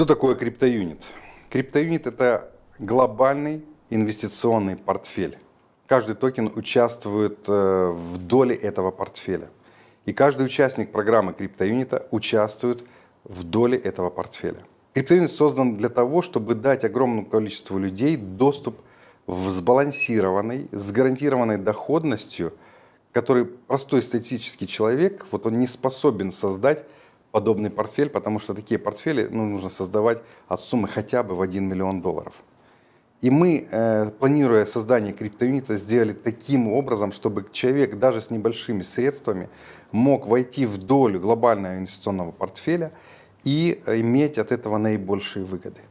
Что такое криптоюнит? Криптоюнит – это глобальный инвестиционный портфель. Каждый токен участвует э, в доле этого портфеля. И каждый участник программы криптоюнита участвует в доле этого портфеля. Криптоюнит создан для того, чтобы дать огромному количеству людей доступ в сбалансированной, с гарантированной доходностью, который простой статистический человек, вот он не способен создать подобный портфель, потому что такие портфели ну, нужно создавать от суммы хотя бы в 1 миллион долларов. И мы, э, планируя создание криптоюнита, сделали таким образом, чтобы человек даже с небольшими средствами мог войти в долю глобального инвестиционного портфеля и иметь от этого наибольшие выгоды.